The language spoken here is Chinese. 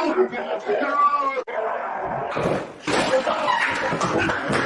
啊！